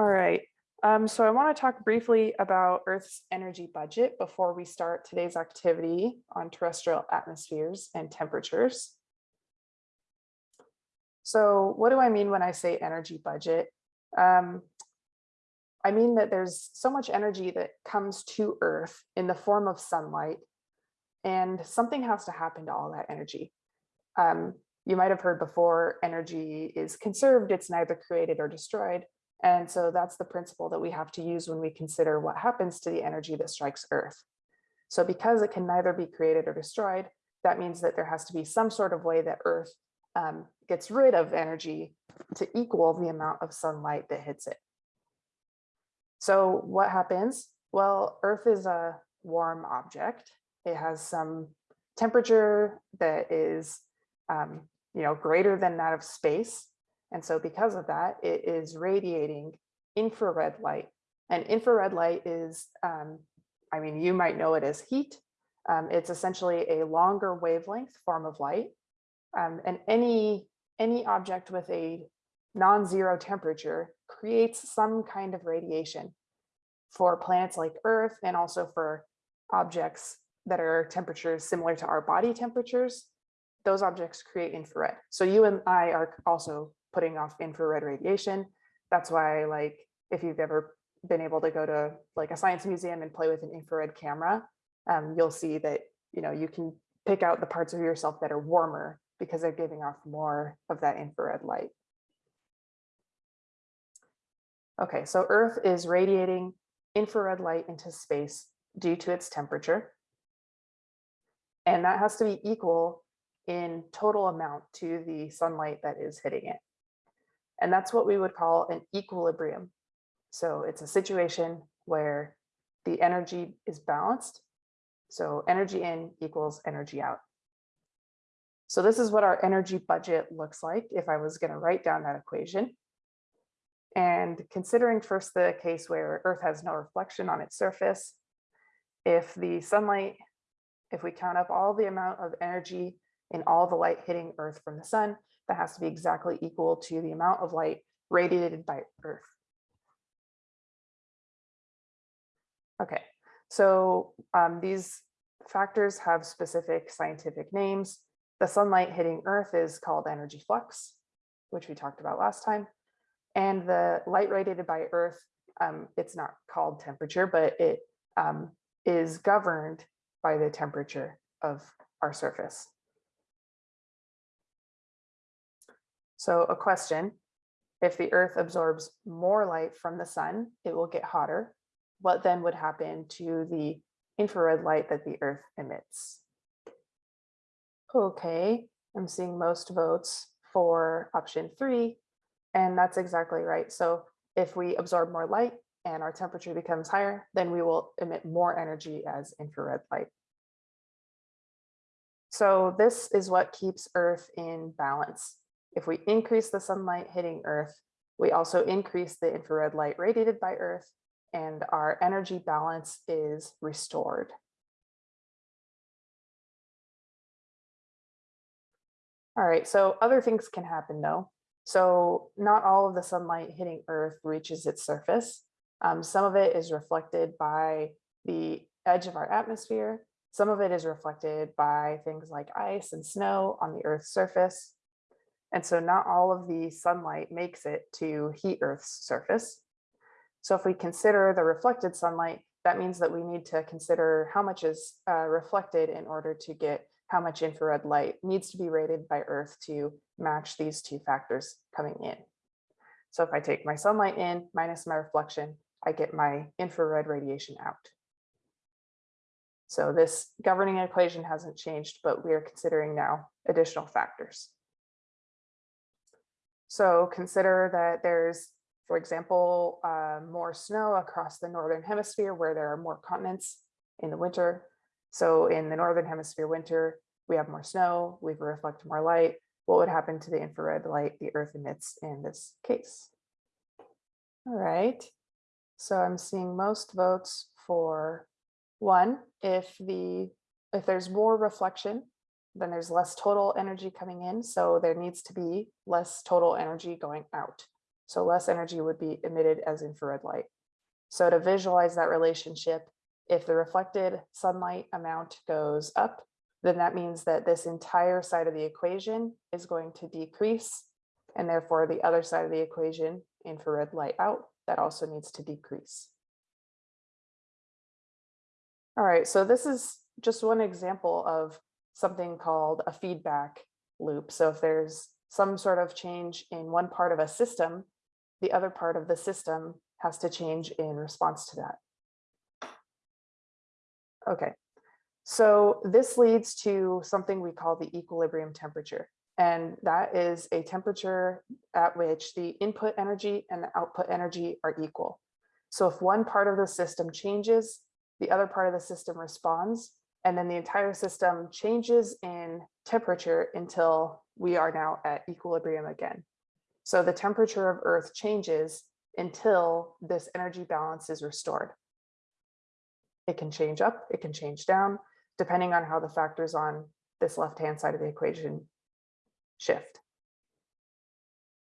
All right, um, so I want to talk briefly about Earth's energy budget before we start today's activity on terrestrial atmospheres and temperatures. So what do I mean when I say energy budget? Um, I mean that there's so much energy that comes to Earth in the form of sunlight, and something has to happen to all that energy. Um, you might have heard before, energy is conserved, it's neither created or destroyed. And so that's the principle that we have to use when we consider what happens to the energy that strikes Earth. So because it can neither be created or destroyed, that means that there has to be some sort of way that Earth um, gets rid of energy to equal the amount of sunlight that hits it. So what happens? Well, Earth is a warm object. It has some temperature that is, um, you know, greater than that of space. And so because of that, it is radiating infrared light. And infrared light is, um, I mean, you might know it as heat. Um, it's essentially a longer wavelength form of light. Um, and any, any object with a non-zero temperature creates some kind of radiation for planets like Earth and also for objects that are temperatures similar to our body temperatures, those objects create infrared. So you and I are also putting off infrared radiation. That's why like if you've ever been able to go to like a science museum and play with an infrared camera, um, you'll see that you know you can pick out the parts of yourself that are warmer because they're giving off more of that infrared light. Okay, so Earth is radiating infrared light into space due to its temperature. And that has to be equal in total amount to the sunlight that is hitting it. And that's what we would call an equilibrium. So it's a situation where the energy is balanced. So energy in equals energy out. So this is what our energy budget looks like if I was going to write down that equation. And considering first the case where Earth has no reflection on its surface, if the sunlight, if we count up all the amount of energy in all the light hitting Earth from the sun, that has to be exactly equal to the amount of light radiated by Earth. Okay, so um, these factors have specific scientific names. The sunlight hitting Earth is called energy flux, which we talked about last time. And the light radiated by Earth, um, it's not called temperature, but it um, is governed by the temperature of our surface. So a question, if the earth absorbs more light from the sun, it will get hotter. What then would happen to the infrared light that the earth emits? Okay, I'm seeing most votes for option three, and that's exactly right. So if we absorb more light and our temperature becomes higher, then we will emit more energy as infrared light. So this is what keeps Earth in balance. If we increase the sunlight hitting Earth, we also increase the infrared light radiated by Earth and our energy balance is restored. All right, so other things can happen though. So not all of the sunlight hitting Earth reaches its surface. Um, some of it is reflected by the edge of our atmosphere. Some of it is reflected by things like ice and snow on the Earth's surface. And so not all of the sunlight makes it to heat Earth's surface. So if we consider the reflected sunlight, that means that we need to consider how much is uh, reflected in order to get how much infrared light needs to be rated by Earth to match these two factors coming in. So if I take my sunlight in minus my reflection, I get my infrared radiation out. So this governing equation hasn't changed, but we are considering now additional factors. So consider that there's, for example, uh, more snow across the Northern hemisphere where there are more continents in the winter. So in the Northern hemisphere winter, we have more snow, we reflect more light. What would happen to the infrared light the earth emits in this case? All right, so I'm seeing most votes for one, if the if there's more reflection, then there's less total energy coming in. So there needs to be less total energy going out. So less energy would be emitted as infrared light. So to visualize that relationship, if the reflected sunlight amount goes up, then that means that this entire side of the equation is going to decrease. And therefore the other side of the equation, infrared light out, that also needs to decrease. All right, so this is just one example of something called a feedback loop. So if there's some sort of change in one part of a system, the other part of the system has to change in response to that. Okay, so this leads to something we call the equilibrium temperature. And that is a temperature at which the input energy and the output energy are equal. So if one part of the system changes, the other part of the system responds, and then the entire system changes in temperature until we are now at equilibrium again. So the temperature of Earth changes until this energy balance is restored. It can change up, it can change down, depending on how the factors on this left-hand side of the equation shift.